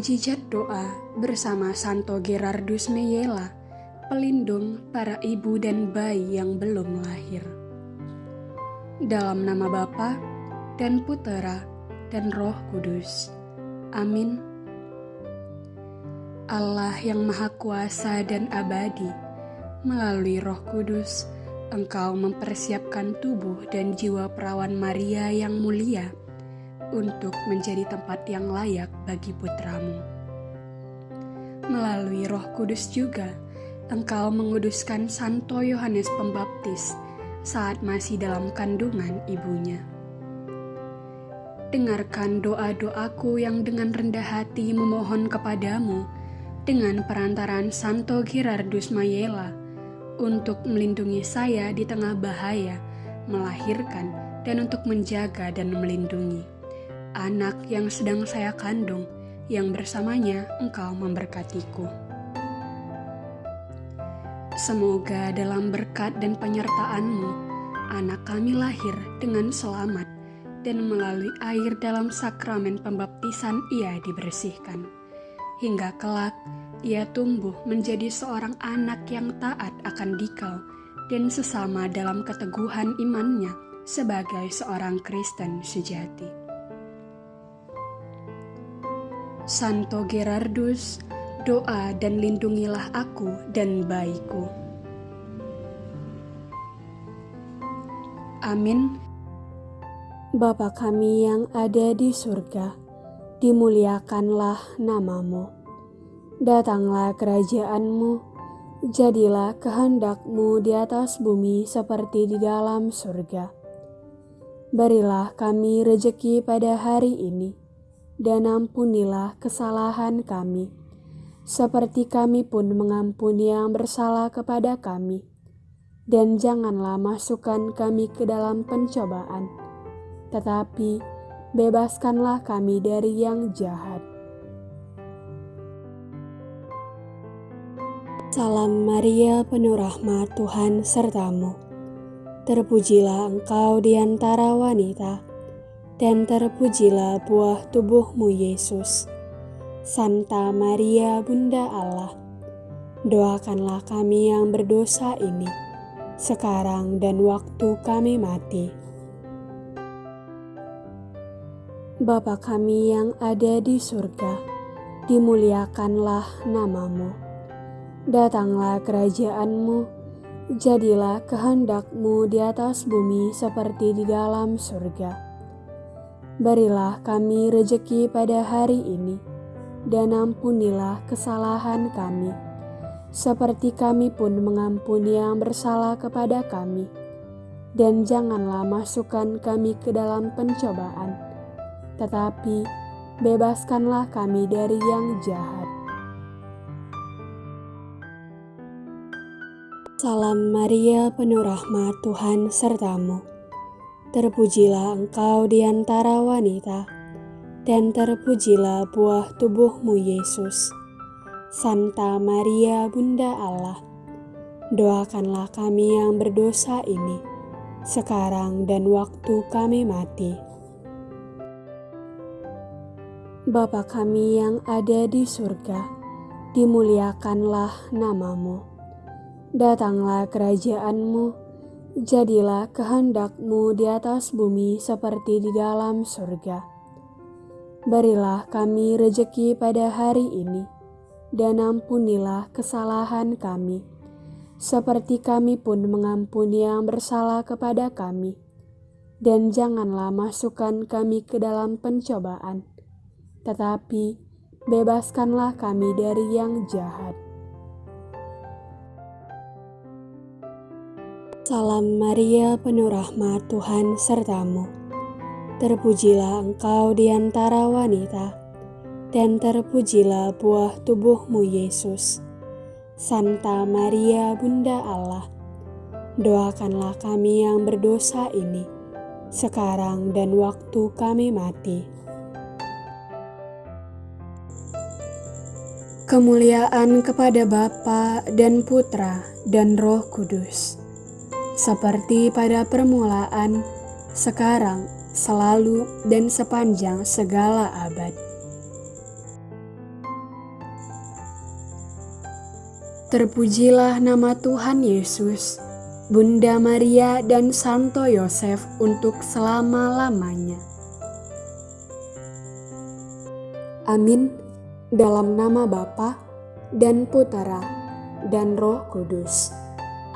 Mujizat doa bersama Santo Gerardus Meyela, pelindung para ibu dan bayi yang belum lahir. Dalam nama Bapa dan Putera dan Roh Kudus. Amin. Allah yang Maha Kuasa dan abadi, melalui Roh Kudus, Engkau mempersiapkan tubuh dan jiwa perawan Maria yang mulia untuk menjadi tempat yang layak bagi putramu. Melalui roh kudus juga, engkau menguduskan Santo Yohanes Pembaptis saat masih dalam kandungan ibunya. Dengarkan doa-doaku yang dengan rendah hati memohon kepadamu dengan perantaran Santo Girardus Mayela untuk melindungi saya di tengah bahaya, melahirkan, dan untuk menjaga dan melindungi anak yang sedang saya kandung, yang bersamanya engkau memberkatiku. Semoga dalam berkat dan penyertaanmu, anak kami lahir dengan selamat dan melalui air dalam sakramen pembaptisan ia dibersihkan. Hingga kelak, ia tumbuh menjadi seorang anak yang taat akan dikau dan sesama dalam keteguhan imannya sebagai seorang Kristen sejati. Santo Gerardus, doa dan lindungilah aku dan bayiku. Amin. Bapa kami yang ada di surga, dimuliakanlah namamu. Datanglah kerajaanmu, jadilah kehendakmu di atas bumi seperti di dalam surga. Berilah kami rejeki pada hari ini, dan ampunilah kesalahan kami, seperti kami pun mengampuni yang bersalah kepada kami. Dan janganlah masukkan kami ke dalam pencobaan, tetapi bebaskanlah kami dari yang jahat. Salam Maria, penuh rahmat Tuhan sertamu. Terpujilah engkau di antara wanita, dan terpujilah buah tubuhmu Yesus. Santa Maria, Bunda Allah, doakanlah kami yang berdosa ini, sekarang dan waktu kami mati. Bapa kami yang ada di surga, dimuliakanlah namamu. Datanglah kerajaanmu, jadilah kehendakmu di atas bumi seperti di dalam surga. Berilah kami rejeki pada hari ini, dan ampunilah kesalahan kami, seperti kami pun mengampuni yang bersalah kepada kami. Dan janganlah masukkan kami ke dalam pencobaan, tetapi bebaskanlah kami dari yang jahat. Salam Maria, penuh rahmat Tuhan sertamu. Terpujilah engkau di antara wanita, dan terpujilah buah tubuhmu Yesus. Santa Maria, Bunda Allah, doakanlah kami yang berdosa ini, sekarang dan waktu kami mati. Bapa kami yang ada di surga, dimuliakanlah namamu Datanglah kerajaanmu, jadilah kehendakmu di atas bumi seperti di dalam surga. Berilah kami rejeki pada hari ini, dan ampunilah kesalahan kami, seperti kami pun mengampuni yang bersalah kepada kami. Dan janganlah masukkan kami ke dalam pencobaan, tetapi bebaskanlah kami dari yang jahat. Salam Maria, penuh rahmat Tuhan sertamu. Terpujilah engkau di antara wanita, dan terpujilah buah tubuhmu Yesus. Santa Maria, Bunda Allah, doakanlah kami yang berdosa ini, sekarang dan waktu kami mati. Kemuliaan kepada Bapa dan Putra dan Roh Kudus, seperti pada permulaan, sekarang, selalu, dan sepanjang segala abad. Terpujilah nama Tuhan Yesus, Bunda Maria, dan Santo Yosef untuk selama-lamanya. Amin. Dalam nama Bapa dan Putera dan Roh Kudus.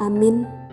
Amin.